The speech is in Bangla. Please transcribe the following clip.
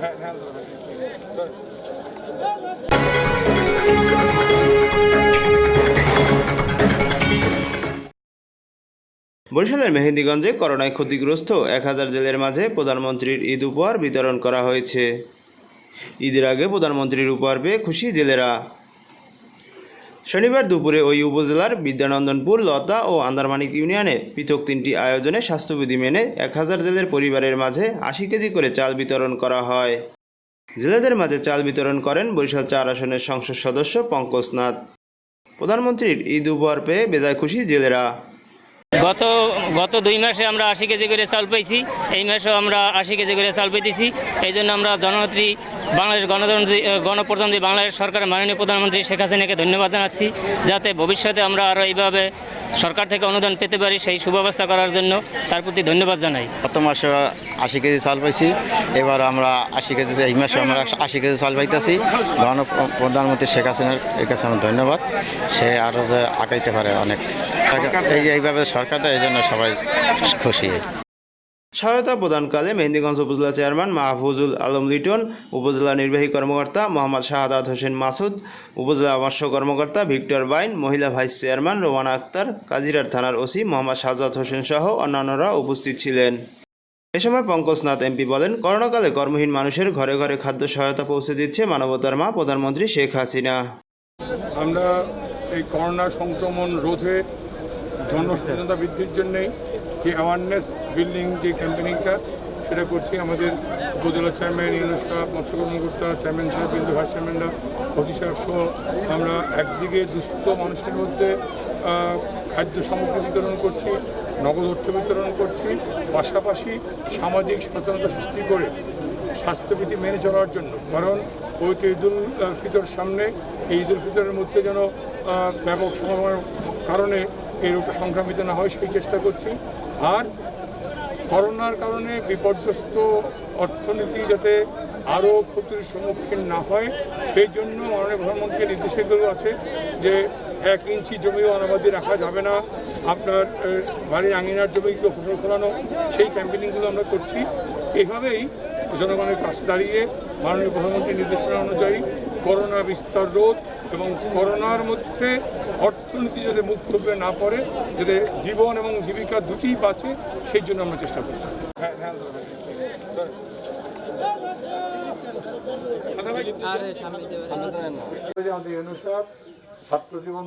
বরিশালের মেহেন্দিগঞ্জে করোনায় ক্ষতিগ্রস্ত এক হাজার জেলের মাঝে প্রধানমন্ত্রীর ঈদ উপহার বিতরণ করা হয়েছে। ঈদের আগে প্রধানমন্ত্রীর উপহার পেয়ে খুশি জেলেরা। শনিবার দুপুরে ওই উপজেলার বিদ্যানন্দনপুর, লতা ও আন্দারমানিক ইউনিয়নে পৃথক তিনটি আয়োজনে স্বাস্থ্যবিধি মেনে এক হাজার জেলের পরিবারের মাঝে আশি কেজি করে চাল বিতরণ করা হয়। জেলেদের মাঝে চাল বিতরণ করেন বরিশাল চার আসনের সংসদ সদস্য পঙ্কজ নাথ। প্রধানমন্ত্রীর ঈদ উপহার পেয়ে বেজায় খুশি জেলেরা। গত গত দুই মাসে আমরা আশি কেজি করে চাল পেয়েছি, এই মাসেও আমরা আশি কেজি করে চাল পেতেছি। এই জন্য আমরা জননেত্রী বাংলাদেশ গণতন্ত্রী গণপ্রজাতন্ত্রী বাংলাদেশ সরকারের মাননীয় প্রধানমন্ত্রী শেখ হাসিনাকে ধন্যবাদ জানাচ্ছি, যাতে ভবিষ্যতে আমরা আরও এইভাবে সরকার থেকে অনুদান পেতে পারি সেই সুব্যবস্থা করার জন্য তার প্রতি ধন্যবাদ জানাই। গত মাসে আশি কেজি চাল পাইছি, এবার আমরা আশি কেজি, এই মাসে আমরা আশি কেজি চাল পাইতেছি। গণ প্রধানমন্ত্রী শেখ হাসিনার কাছে আমার ধন্যবাদ, সে আরও যে আগাইতে পারে অনেক। এই যে এইভাবে সরকার দেয় এই জন্য সবাই খুশি। সহায়তা প্রদানকালে মেহেন্দিগঞ্জ উপজেলা চেয়ারম্যান মাহফুজুল আলম লিটন উপজেলা নির্বাহী কর্মকর্তা মোহাম্মদ শাহাদাত হোসেন মাসুদ উপজেলা মৎস্য কর্মকর্তা ভিক্টর বাইন মহিলা ভাইস চেয়ারম্যান রোমানা আক্তার কাজিরার থানার ওসি মোহাম্মদ শাহজাদ হোসেন সহ অন্যান্যরা উপস্থিত ছিলেন। এ সময় পঙ্কজ নাথ এমপি বলেন করোনাকালে কর্মহীন মানুষের ঘরে ঘরে খাদ্য সহায়তা পৌঁছে দিচ্ছে মানবতার মা প্রধানমন্ত্রী শেখ হাসিনা। আমরা এই করোনা সংক্রমণ রোধে জনসচেতনতা বৃদ্ধির জন্যে যে অ্যাওয়ারনেস বিল্ডিং যে ক্যাম্পেনিংটা সেটা করছি। আমাদের উপজেলা চেয়ারম্যান ইউনুস সাহেব মৎস্য কর্মকর্তা চেয়ারম্যান সাহেব বিন্দু ভাইস চেয়ারম্যানরা অতি সাহেব সহ আমরা একদিকে দুস্থ মানুষের মধ্যে খাদ্য সামগ্রী বিতরণ করছি নগদ অর্থ বিতরণ করছি পাশাপাশি সামাজিক সচেতনতা সৃষ্টি করে স্বাস্থ্যবিধি মেনে চলার জন্য। কারণ ওই তো ঈদুল ফিতর সামনে এই ঈদুল ফিতরের মধ্যে যেন ব্যাপক সমাগমের কারণে এই রোগটা সংক্রামিত না হয়, সেই চেষ্টা করছি। আর করোনার কারণে বিপর্যস্ত অর্থনীতি যাতে আরও ক্ষতির সম্মুখীন না হয়, সেই জন্য মাননীয় প্রধানমন্ত্রীর নির্দেশগুলো আছে যে এক ইঞ্চি জমিও অনাবাদি রাখা যাবে না। আপনার বাড়ির আঙিনার জমিগুলো ফসল ফলানো, সেই ক্যাম্পেনিংগুলো আমরা করছি। এভাবেই জনগণের কাছে দাঁড়িয়ে মাননীয় প্রধানমন্ত্রীর নির্দেশনা অনুযায়ী করোনা বিস্তার রোধ এবং করোনার মধ্যে অর্থনীতি যাতে মুখ থুবড়ে না পড়ে যাতে জীবন এবং জীবিকা দুটিই বাঁচে সেই জন্য আমরা চেষ্টা করছি। ছাত্র জীবন